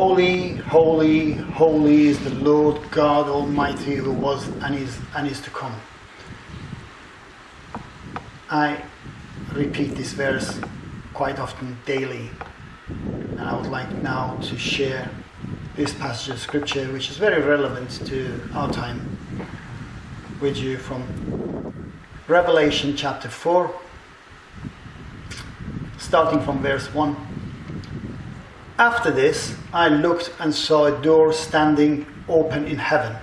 Holy, holy, holy is the Lord God Almighty who was and is and is to come. I repeat this verse quite often daily, and I would like now to share this passage of scripture, which is very relevant to our time, with you from Revelation chapter 4, starting from verse 1. After this, I looked and saw a door standing open in heaven.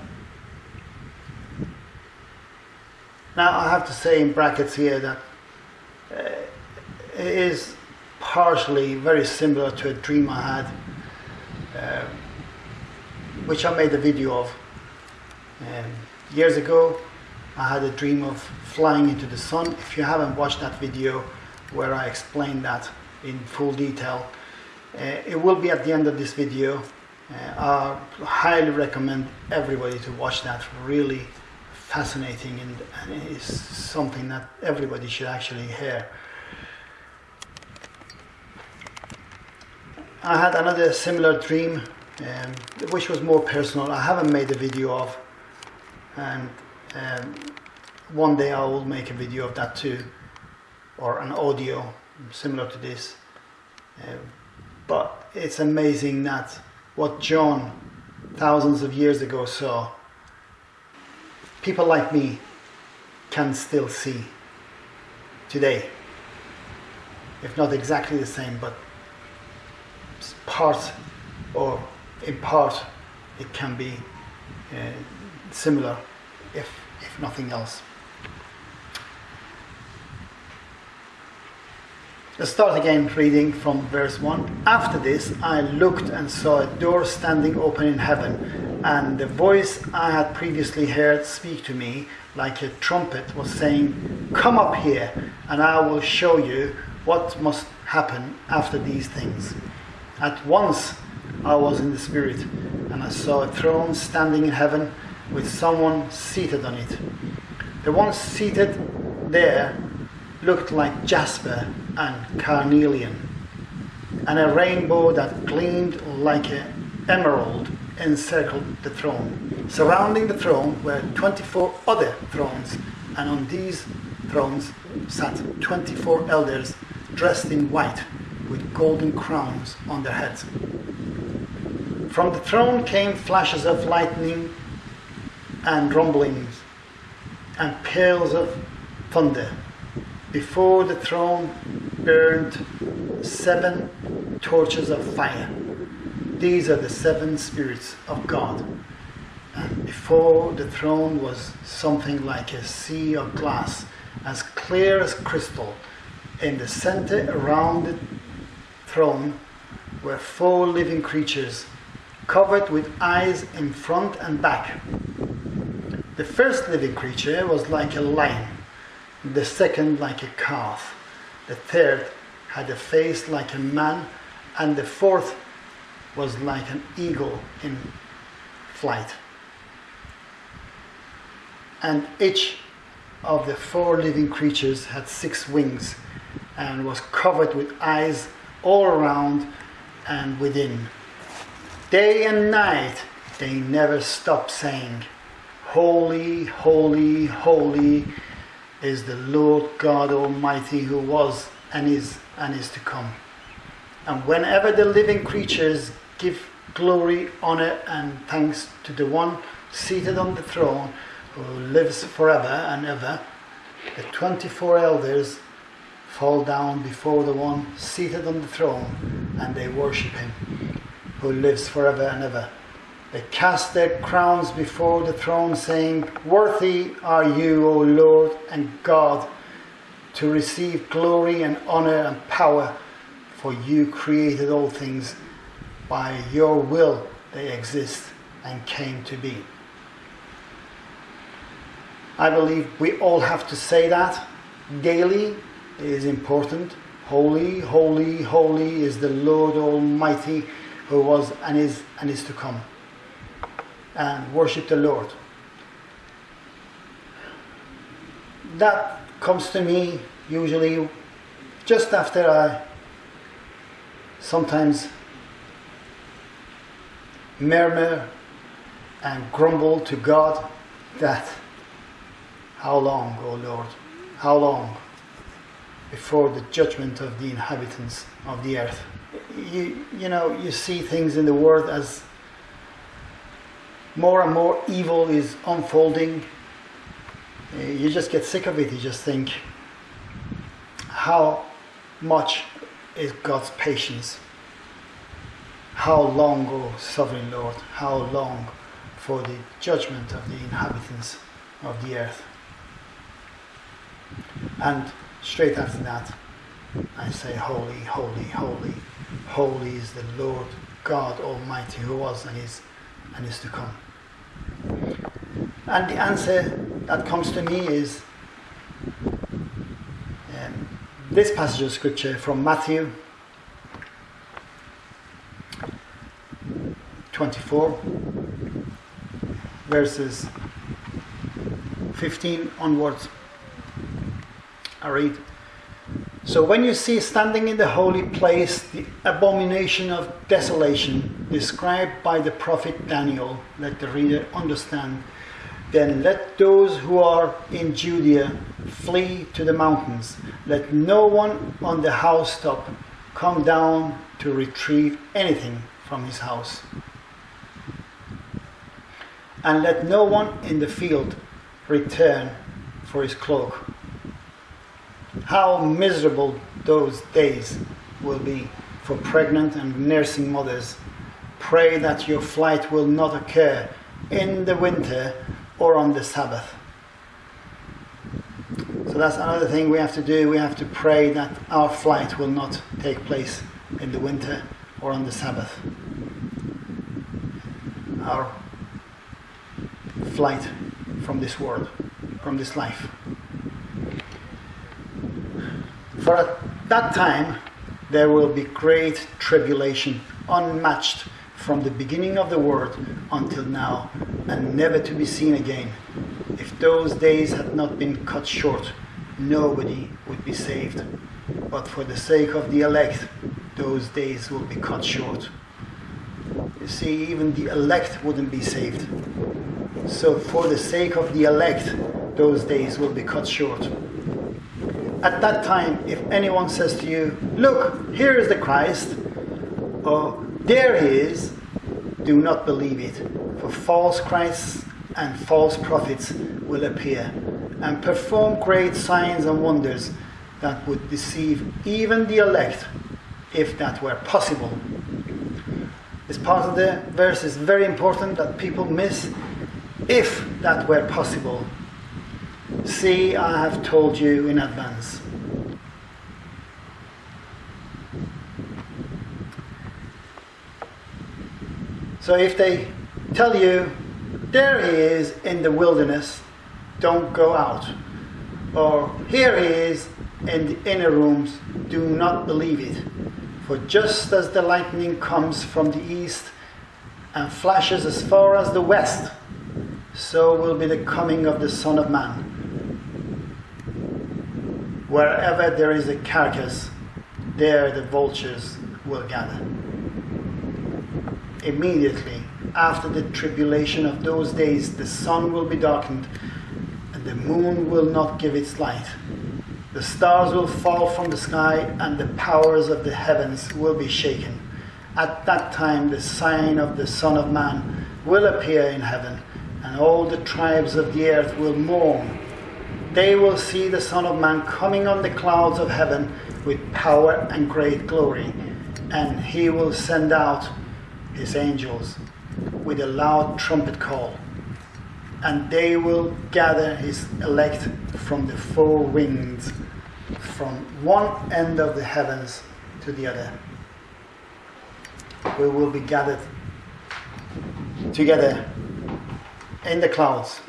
Now, I have to say in brackets here that uh, it is partially very similar to a dream I had, uh, which I made a video of. Um, years ago, I had a dream of flying into the sun. If you haven't watched that video where I explain that in full detail, it will be at the end of this video. Uh, I highly recommend everybody to watch that. Really fascinating and, and it is something that everybody should actually hear. I had another similar dream, um, which was more personal. I haven't made a video of, and um, one day I will make a video of that too, or an audio similar to this. Um, but it's amazing that what John thousands of years ago saw, people like me can still see today. If not exactly the same, but part or in part it can be uh, similar if, if nothing else. Let's start again reading from verse 1. After this, I looked and saw a door standing open in heaven, and the voice I had previously heard speak to me like a trumpet was saying, Come up here, and I will show you what must happen after these things. At once I was in the Spirit, and I saw a throne standing in heaven with someone seated on it. The one seated there looked like jasper and carnelian, and a rainbow that gleamed like an emerald encircled the throne. Surrounding the throne were 24 other thrones, and on these thrones sat 24 elders dressed in white with golden crowns on their heads. From the throne came flashes of lightning and rumblings and peals of thunder. Before the throne burned seven torches of fire. These are the seven spirits of God. And before the throne was something like a sea of glass, as clear as crystal. In the center around the throne were four living creatures covered with eyes in front and back. The first living creature was like a lion the second like a calf, the third had a face like a man, and the fourth was like an eagle in flight. And each of the four living creatures had six wings and was covered with eyes all around and within. Day and night they never stopped saying, Holy, holy, holy is the Lord God Almighty who was and is and is to come. And whenever the living creatures give glory, honor, and thanks to the one seated on the throne who lives forever and ever, the 24 elders fall down before the one seated on the throne and they worship him who lives forever and ever. They cast their crowns before the throne, saying, Worthy are you, O Lord and God, to receive glory and honor and power, for you created all things. By your will they exist and came to be. I believe we all have to say that daily. It is important. Holy, holy, holy is the Lord Almighty who was and is and is to come and worship the Lord. That comes to me usually just after I sometimes murmur and grumble to God that, How long, O Lord? How long? Before the judgment of the inhabitants of the earth. You, you know, you see things in the world as more and more evil is unfolding. Uh, you just get sick of it. You just think, how much is God's patience? How long, O sovereign Lord? How long for the judgment of the inhabitants of the earth? And straight after that, I say, Holy, holy, holy, holy is the Lord God Almighty who was and is and is to come. And the answer that comes to me is um, this passage of scripture from Matthew 24, verses 15 onwards. I read. So when you see standing in the holy place the abomination of desolation described by the prophet Daniel, let the reader understand, then let those who are in Judea flee to the mountains. Let no one on the housetop come down to retrieve anything from his house and let no one in the field return for his cloak. How miserable those days will be for pregnant and nursing mothers. Pray that your flight will not occur in the winter or on the Sabbath. So that's another thing we have to do. We have to pray that our flight will not take place in the winter or on the Sabbath. Our flight from this world, from this life. For at that time there will be great tribulation, unmatched from the beginning of the world until now, and never to be seen again. If those days had not been cut short, nobody would be saved. But for the sake of the elect, those days will be cut short. You see, even the elect wouldn't be saved. So, for the sake of the elect, those days will be cut short. At that time, if anyone says to you, Look, here is the Christ, or there he is, do not believe it. For false Christs and false prophets will appear and perform great signs and wonders that would deceive even the elect, if that were possible. This part of the verse is very important that people miss if that were possible. See, I have told you in advance. So if they tell you, there he is in the wilderness, don't go out. Or here he is in the inner rooms, do not believe it. For just as the lightning comes from the east and flashes as far as the west, so will be the coming of the Son of Man. Wherever there is a carcass, there the vultures will gather. Immediately after the tribulation of those days, the sun will be darkened, and the moon will not give its light. The stars will fall from the sky, and the powers of the heavens will be shaken. At that time, the sign of the Son of Man will appear in heaven and all the tribes of the earth will mourn. They will see the Son of Man coming on the clouds of heaven with power and great glory, and he will send out his angels with a loud trumpet call, and they will gather his elect from the four winds, from one end of the heavens to the other. We will be gathered together in the clouds.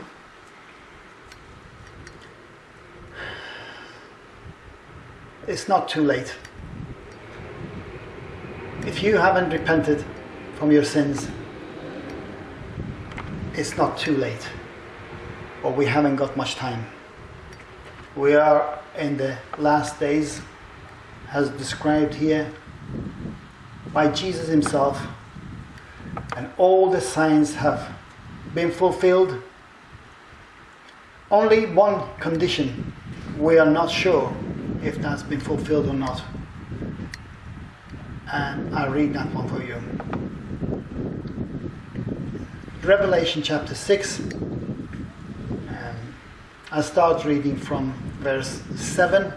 It's not too late. If you haven't repented from your sins, it's not too late. Or we haven't got much time. We are in the last days, as described here by Jesus Himself and all the signs have been fulfilled. Only one condition we are not sure if that's been fulfilled or not. And I'll read that one for you. Revelation chapter 6. Um, I start reading from verse 7.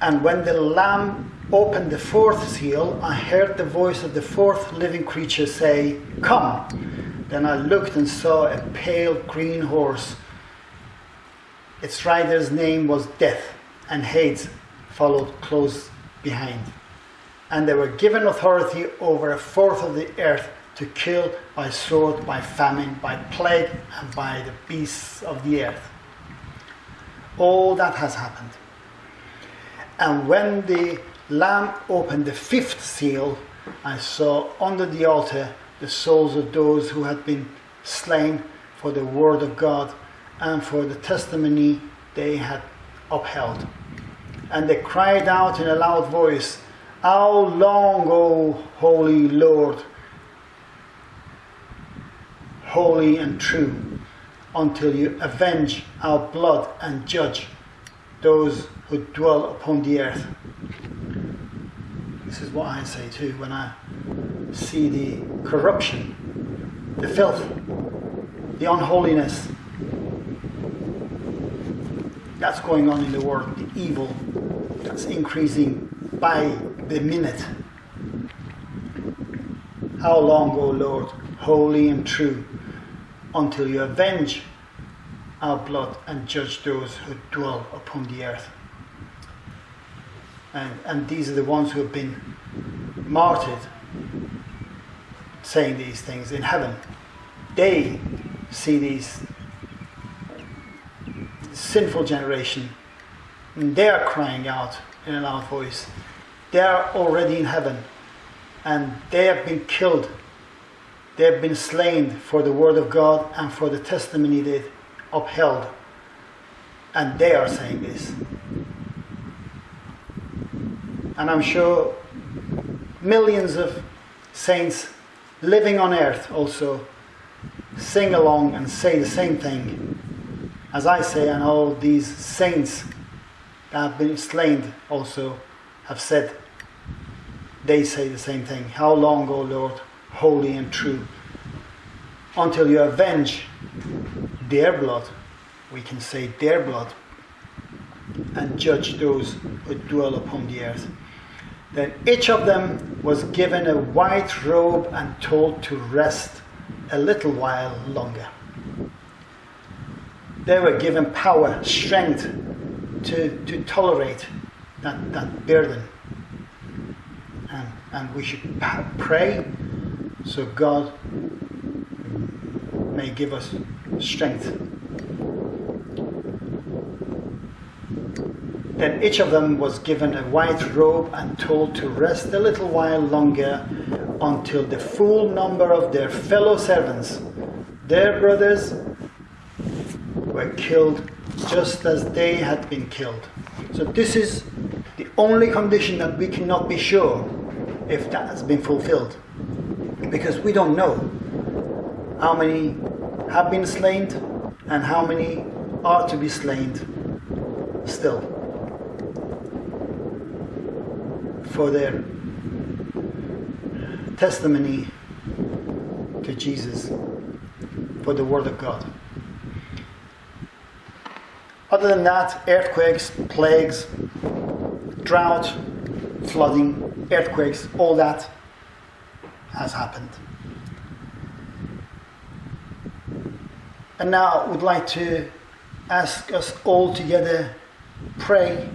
And when the Lamb opened the fourth seal, I heard the voice of the fourth living creature say, Come. Then I looked and saw a pale green horse. Its rider's name was Death, and Hades followed close behind. And they were given authority over a fourth of the earth to kill by sword, by famine, by plague, and by the beasts of the earth. All that has happened. And when the Lamb opened the fifth seal, I saw under the altar the souls of those who had been slain for the word of God and for the testimony they had upheld. And they cried out in a loud voice, How long, O holy Lord, holy and true, until you avenge our blood and judge those who dwell upon the earth? This is what I say too when I see the corruption, the filth, the unholiness that's going on in the world, the evil that's increasing by the minute. How long, O Lord, holy and true, until you avenge our blood and judge those who dwell upon the earth? And, and these are the ones who have been martyred saying these things in heaven. They see these sinful generation. And they are crying out in a loud voice. They are already in heaven and they have been killed. They have been slain for the word of God and for the testimony they upheld. And they are saying this. And I'm sure millions of saints living on earth also sing along and say the same thing. As I say, and all these saints that have been slain also have said, they say the same thing. How long, O Lord, holy and true, until you avenge their blood, we can say their blood, and judge those who dwell upon the earth. Then each of them was given a white robe and told to rest a little while longer. They were given power, strength to, to tolerate that, that burden. And, and we should pray so God may give us strength Then each of them was given a white robe and told to rest a little while longer until the full number of their fellow servants, their brothers, killed just as they had been killed. So, this is the only condition that we cannot be sure if that has been fulfilled. Because we don't know how many have been slain and how many are to be slain still. for their testimony to Jesus, for the Word of God. Other than that, earthquakes, plagues, drought, flooding, earthquakes, all that has happened. And now I would like to ask us all together pray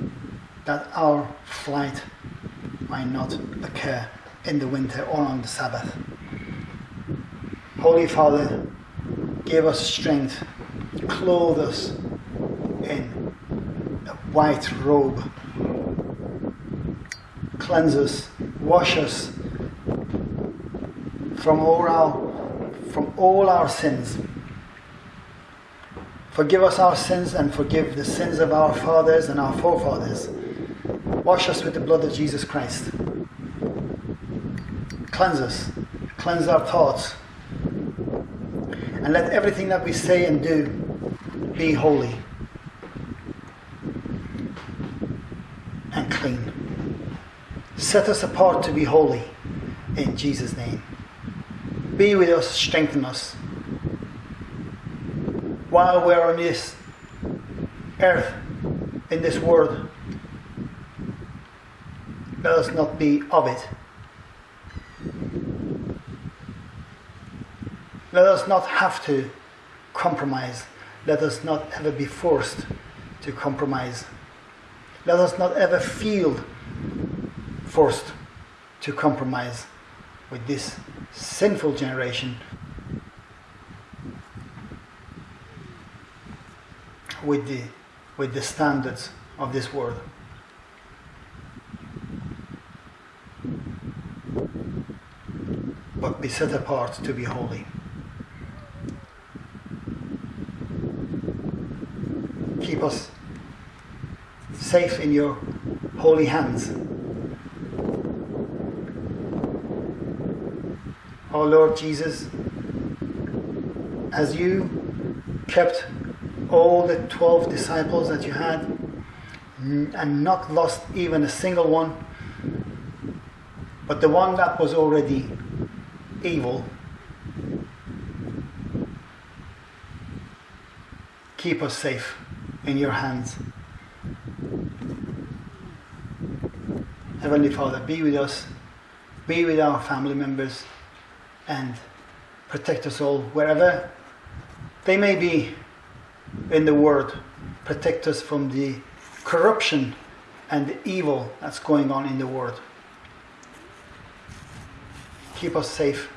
that our flight might not occur in the winter or on the Sabbath. Holy Father, give us strength, clothe us white robe, cleanse us, wash us from all our, from all our sins. Forgive us our sins and forgive the sins of our fathers and our forefathers Wash us with the blood of Jesus Christ. Cleanse us. cleanse our thoughts, and let everything that we say and do be holy and clean. Set us apart to be holy in Jesus' name. Be with us, strengthen us. While we're on this earth, in this world, let us not be of it. Let us not have to compromise. Let us not ever be forced to compromise. Let us not ever feel forced to compromise with this sinful generation, with the, with the standards of this world. But be set apart to be holy. Keep us safe in your holy hands. Oh Lord Jesus, as you kept all the 12 disciples that you had and not lost even a single one, but the one that was already evil, keep us safe in your hands. Heavenly Father, be with us, be with our family members, and protect us all wherever they may be in the world. Protect us from the corruption and the evil that's going on in the world. Keep us safe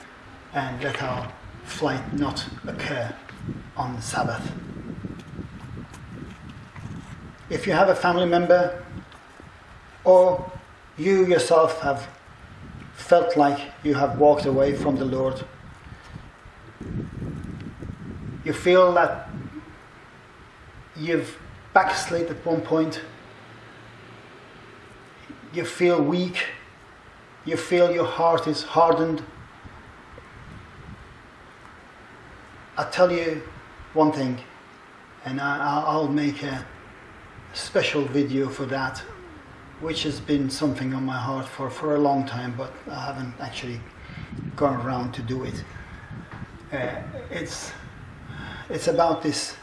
and let our flight not occur on the Sabbath. If you have a family member or you yourself have felt like you have walked away from the Lord, you feel that you've backslid at one point, you feel weak, you feel your heart is hardened. I'll tell you one thing, and I, will make a special video for that which has been something on my heart for, for a long time, but I haven't actually gone around to do it. Uh, it's, it's about this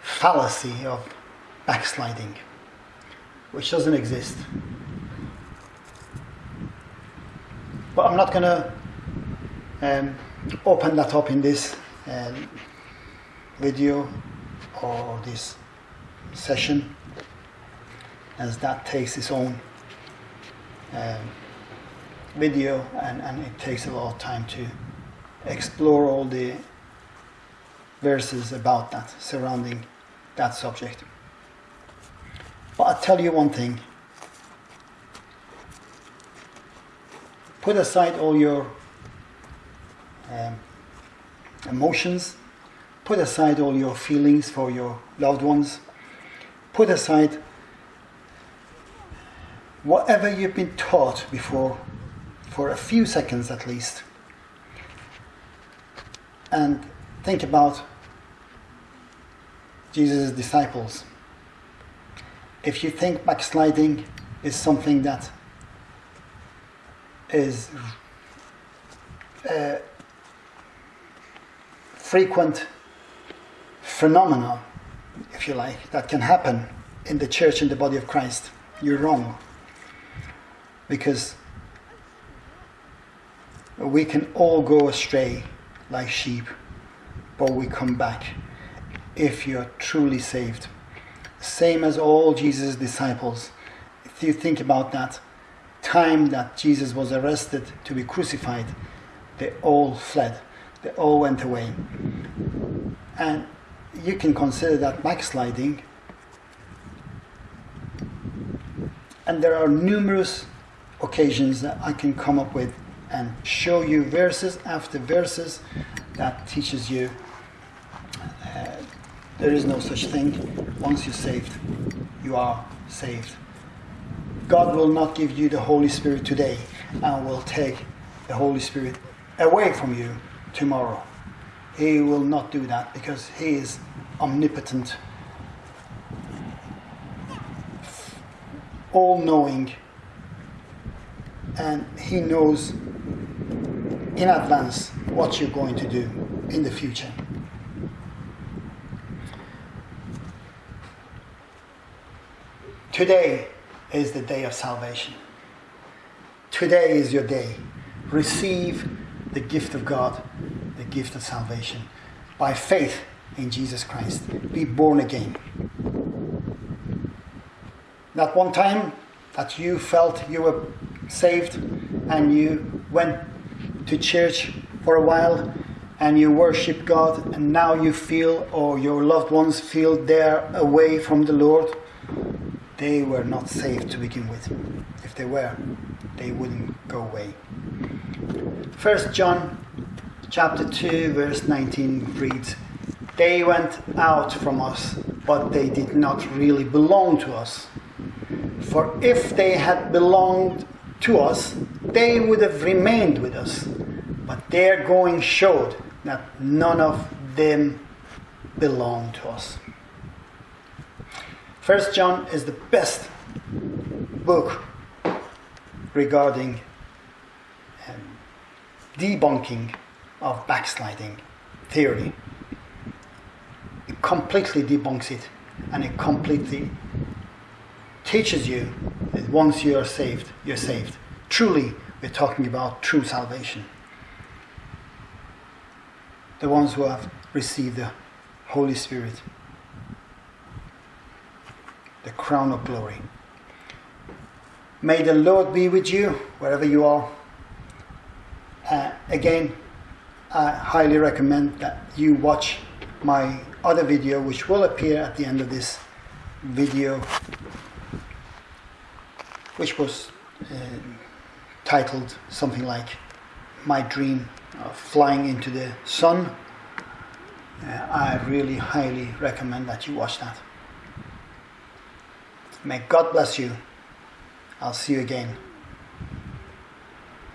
fallacy of backsliding, which doesn't exist. But I'm not going to um, open that up in this um, video or this session as that takes its own um, video and, and it takes a lot of time to explore all the verses about that surrounding that subject. But I'll tell you one thing. Put aside all your um, emotions, put aside all your feelings for your loved ones, put aside whatever you've been taught before, for a few seconds at least, and think about Jesus' disciples. If you think backsliding is something that is a frequent phenomenon, if you like, that can happen in the church, in the body of Christ, you're wrong because we can all go astray like sheep, but we come back if you're truly saved. Same as all Jesus' disciples. If you think about that time that Jesus was arrested to be crucified, they all fled, they all went away. And you can consider that backsliding. And there are numerous occasions that I can come up with and show you verses after verses that teaches you uh, there is no such thing. Once you're saved, you are saved. God will not give you the Holy Spirit today and will take the Holy Spirit away from you tomorrow. He will not do that because He is omnipotent, all knowing, and He knows in advance what you're going to do in the future. Today is the day of salvation. Today is your day. Receive the gift of God, the gift of salvation, by faith in Jesus Christ. Be born again. That one time that you felt you were saved and you went to church for a while and you worship God and now you feel or your loved ones feel they're away from the Lord, they were not saved to begin with. If they were, they wouldn't go away. First John chapter 2 verse 19 reads, They went out from us, but they did not really belong to us. For if they had belonged to us, they would have remained with us. But their going showed that none of them belonged to us. First John is the best book regarding um, debunking of backsliding theory. It completely debunks it and it completely teaches you that once you are saved, you're saved. Truly, we're talking about true salvation. The ones who have received the Holy Spirit, the crown of glory. May the Lord be with you wherever you are. Uh, again, I highly recommend that you watch my other video, which will appear at the end of this video, which was uh, titled something like My Dream of Flying into the Sun. Uh, I really highly recommend that you watch that. May God bless you. I'll see you again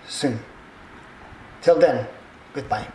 soon. Till then, goodbye.